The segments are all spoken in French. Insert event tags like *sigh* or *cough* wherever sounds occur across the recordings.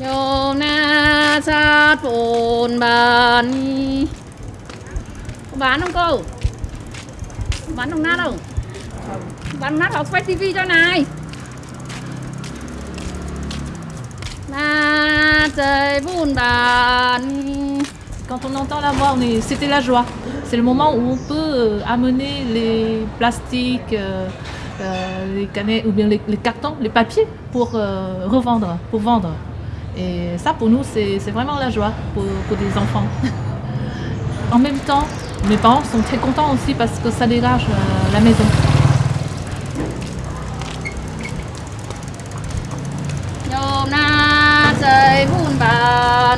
โยมนาชาติปูนบานนี่bán không cô bán đồng nát không bán đồng nát học quay tivi cho này na trời buồn bàn Quand on entend la voix, on est- c'était la joie. C'est le moment où on peut euh, amener les plastiques, euh, euh, les canettes ou bien les, les cartons, les papiers pour euh, revendre, pour vendre. Et ça, pour nous, c'est vraiment la joie pour, des enfants. *laughs* en même temps, mes parents sont très contents aussi parce que ça dégage euh, la maison. Eh, bah,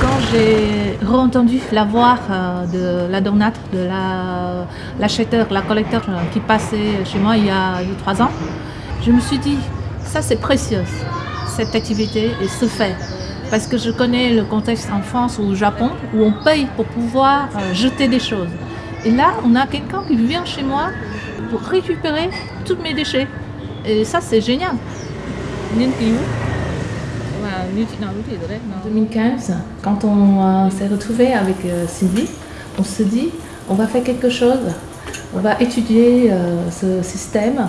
Quand j'ai entendu la voix euh, de la donate, de l'acheteur, la, la collecteur euh, qui passait chez moi il y a trois ans, je me suis dit ça c'est précieux, cette activité et ce fait. Parce que je connais le contexte en France ou au Japon où on paye pour pouvoir euh, jeter des choses. Et là, on a quelqu'un qui vient chez moi pour récupérer tous mes déchets. Et ça, c'est génial. En 2015, quand on euh, s'est retrouvé avec euh, Sylvie, on se dit on va faire quelque chose, on va étudier euh, ce système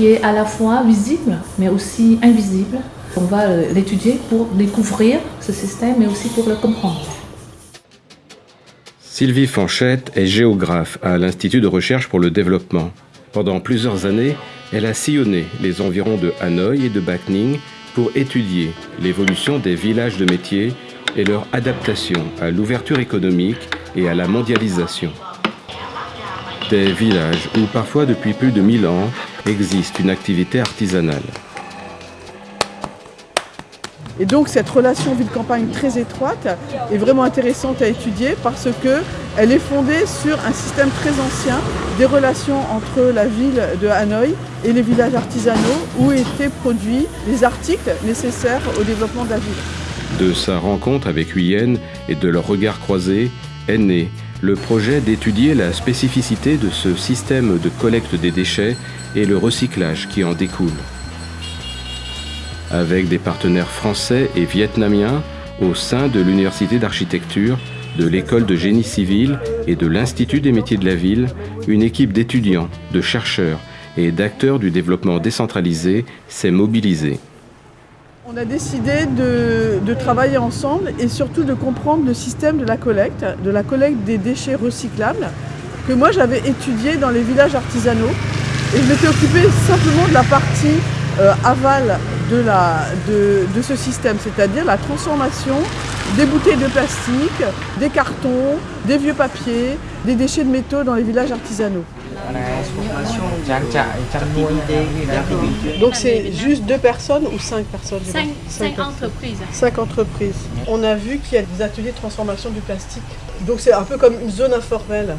qui est à la fois visible mais aussi invisible. On va euh, l'étudier pour découvrir ce système mais aussi pour le comprendre. Sylvie Fanchette est géographe à l'Institut de recherche pour le développement. Pendant plusieurs années, elle a sillonné les environs de Hanoï et de Bac Ninh pour étudier l'évolution des villages de métiers et leur adaptation à l'ouverture économique et à la mondialisation. Des villages où parfois depuis plus de 1000 ans existe une activité artisanale. Et donc cette relation ville-campagne très étroite est vraiment intéressante à étudier parce que elle est fondée sur un système très ancien des relations entre la ville de Hanoï et les villages artisanaux où étaient produits les articles nécessaires au développement de la ville. De sa rencontre avec Huyen et de leur regard croisé est né le projet d'étudier la spécificité de ce système de collecte des déchets et le recyclage qui en découle. Avec des partenaires français et vietnamiens au sein de l'Université d'architecture, de l'École de génie civil et de l'Institut des métiers de la ville, une équipe d'étudiants, de chercheurs et d'acteurs du développement décentralisé s'est mobilisée. On a décidé de, travailler ensemble et surtout de comprendre le système de la collecte, de la collecte des déchets recyclables, que moi j'avais étudié dans les villages artisanaux. Et je m'étais occupée simplement de la partie euh, aval de ce système, c'est-à-dire la transformation des bouteilles de plastique, des cartons, des vieux papiers, des déchets de métaux dans les villages artisanaux. Donc c'est juste deux personnes ou cinq personnes Cinq, entreprises. Cinq entreprises. On a vu qu'il y a des ateliers de transformation du plastique. Donc c'est un peu comme une zone informelle.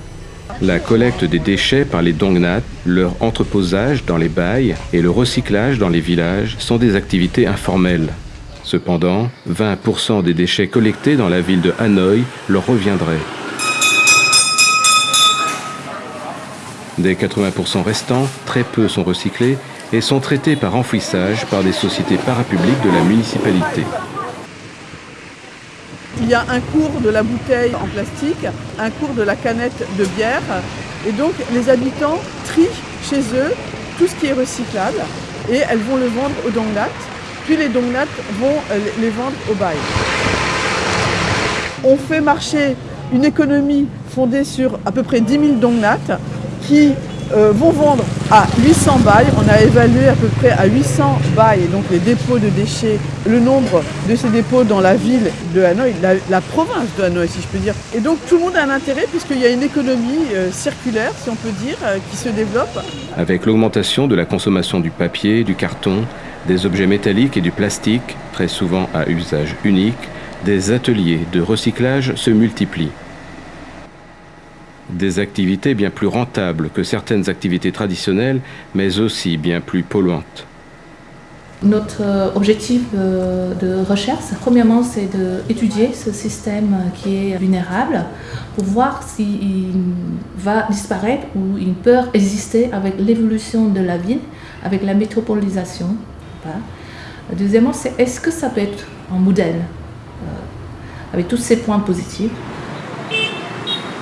La collecte des déchets par les Dongnat, leur entreposage dans les bails et le recyclage dans les villages sont des activités informelles. Cependant, 20% des déchets collectés dans la ville de Hanoï leur reviendraient. Des 80% restants, très peu sont recyclés et sont traités par enfouissage par des sociétés parapubliques de la municipalité. Il y a un cours de la bouteille en plastique, un cours de la canette de bière. Et donc les habitants trient chez eux tout ce qui est recyclable et elles vont le vendre aux dongnats. Puis les dongnats vont euh, les vendre au bail. On fait marcher une économie fondée sur à peu près 10 000 dongnats qui euh, vont vendre à 800 bails. On a évalué à peu près à 800 bails, donc les dépôts de déchets, le nombre de ces dépôts dans la ville de Hanoï, la, province de Hanoï si je peux dire. Et donc tout le monde a un intérêt puisqu'il y a une économie euh, circulaire, si on peut dire, euh, qui se développe. Avec l'augmentation de la consommation du papier, du carton, des objets métalliques et du plastique, très souvent à usage unique, des ateliers de recyclage se multiplient. Des activités bien plus rentables que certaines activités traditionnelles, mais aussi bien plus polluantes. Notre euh, objectif euh, de recherche, premièrement, c'est d'étudier ce système qui est vulnérable pour voir s'il va disparaître ou il peut exister avec l'évolution de la ville, avec la métropolisation. Deuxièmement, c'est est-ce que ça peut être un modèle euh, avec tous ces points positifs?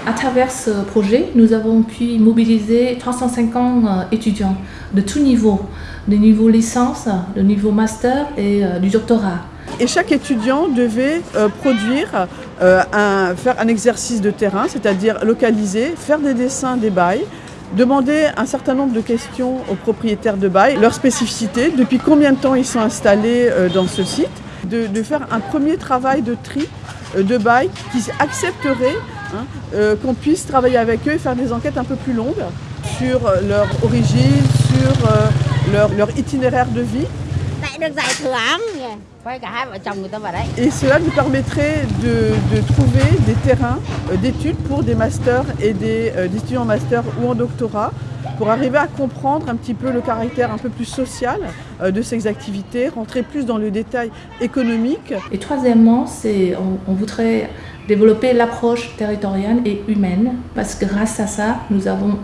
À travers ce projet, nous avons pu mobiliser 350 étudiants de tous niveaux, de niveau licence, de niveau master et euh, du doctorat. Et chaque étudiant devait euh, produire, euh, un, faire un exercice de terrain, c'est-à-dire localiser, faire des dessins des bails, demander un certain nombre de questions aux propriétaires de bail, leur spécificité, depuis combien de temps ils sont installés dans ce site, de, de, faire un premier travail de tri de bail qui accepterait hein, qu'on puisse travailler avec eux et faire des enquêtes un peu plus longues sur leur origine, sur leur, leur itinéraire de vie. Et cela nous permettrait de, de trouver des terrains euh, d'études pour des masters et des, euh, des étudiants en master ou en doctorat pour arriver à comprendre un petit peu le caractère un peu plus social euh, de ces activités, rentrer plus dans le détail économique. Et troisièmement, on voudrait développer l'approche territoriale et humaine parce que grâce à ça, nous avons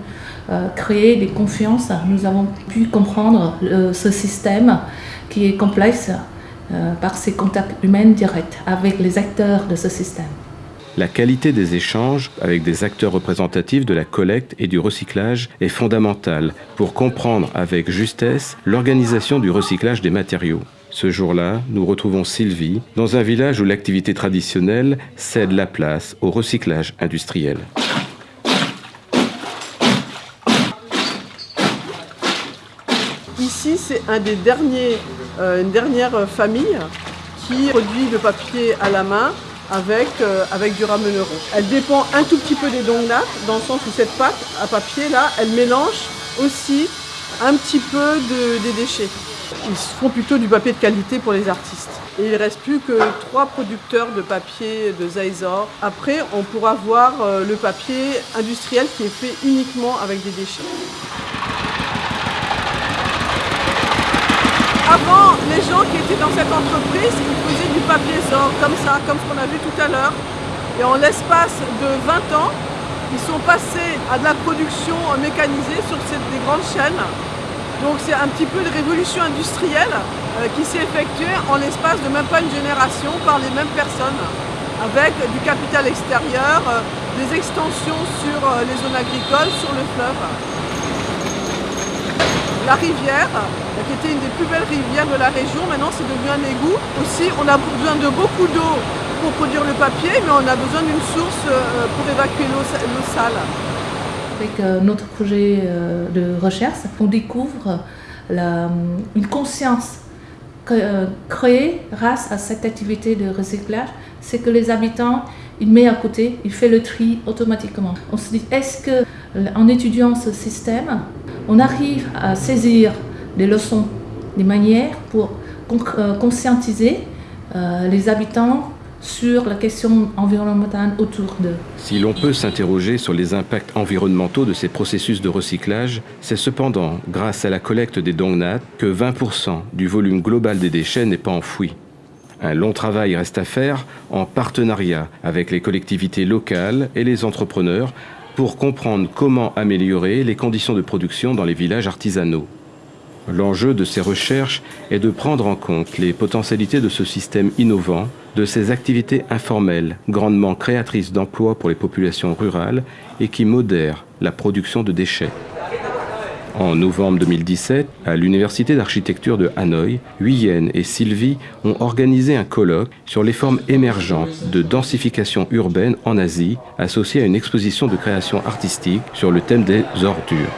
euh, créé des confiances, nous avons pu comprendre euh, ce système qui est complexe euh, par ses contacts humains directs avec les acteurs de ce système. La qualité des échanges avec des acteurs représentatifs de la collecte et du recyclage est fondamentale pour comprendre avec justesse l'organisation du recyclage des matériaux. Ce jour-là, nous retrouvons Sylvie dans un village où l'activité traditionnelle cède la place au recyclage industriel. Ici, c'est un des derniers, euh, une dernière famille qui produit le papier à la main avec, euh, avec du rameneron. Elle dépend un tout petit peu des dongnates, dans le sens où cette pâte à papier, là, elle mélange aussi un petit peu de, des déchets. Ils font plutôt du papier de qualité pour les artistes. Et il ne reste plus que trois producteurs de papier de Zaizor. Après, on pourra voir euh, le papier industriel qui est fait uniquement avec des déchets. Avant, les gens qui étaient dans cette entreprise, ils faisaient du papier sort, comme ça, comme ce qu'on a vu tout à l'heure. Et en l'espace de 20 ans, ils sont passés à de la production mécanisée sur des grandes chaînes. Donc c'est un petit peu de révolution industrielle euh, qui s'est effectuée en l'espace de même pas une génération par les mêmes personnes, avec du capital extérieur, euh, des extensions sur euh, les zones agricoles, sur le fleuve. La rivière, qui était une des plus belles rivières de la région. Maintenant, c'est devenu un égout. Aussi, on a besoin de beaucoup d'eau pour produire le papier, mais on a besoin d'une source pour évacuer l'eau sale. Avec euh, notre projet euh, de recherche, on découvre la, une conscience créée grâce à cette activité de recyclage, c'est que les habitants, ils mettent à côté, ils font le tri automatiquement. On se dit, est-ce que en étudiant ce système, on arrive à saisir des leçons, des manières pour euh, conscientiser euh, les habitants sur la question environnementale autour d'eux. Si l'on peut s'interroger sur les impacts environnementaux de ces processus de recyclage, c'est cependant grâce à la collecte des dongnates que 20% du volume global des déchets n'est pas enfoui. Un long travail reste à faire en partenariat avec les collectivités locales et les entrepreneurs pour comprendre comment améliorer les conditions de production dans les villages artisanaux. L'enjeu de ces recherches est de prendre en compte les potentialités de ce système innovant, de ces activités informelles, grandement créatrices d'emplois pour les populations rurales et qui modèrent la production de déchets. En novembre 2017, à l'Université d'architecture de Hanoï, Huyen et Sylvie ont organisé un colloque sur les formes émergentes de densification urbaine en Asie, associée à une exposition de création artistique sur le thème des ordures.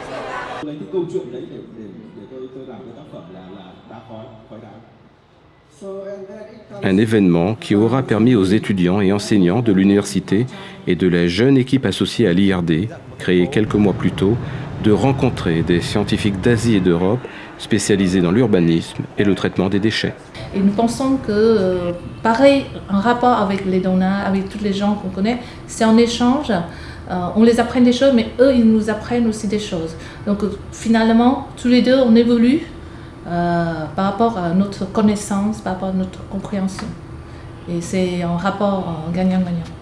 Un événement qui aura permis aux étudiants et enseignants de l'université et de la jeune équipe associée à l'IRD, créée quelques mois plus tôt, de rencontrer des scientifiques d'Asie et d'Europe spécialisés dans l'urbanisme et le traitement des déchets. Et nous pensons que, euh, pareil, un rapport avec les donneurs, avec tous les gens qu'on connaît, c'est un échange. Euh, on les apprend des choses, mais eux, ils nous apprennent aussi des choses. Donc finalement, tous les deux, on évolue euh, par rapport à notre connaissance, par rapport à notre compréhension. Et c'est un rapport gagnant-gagnant.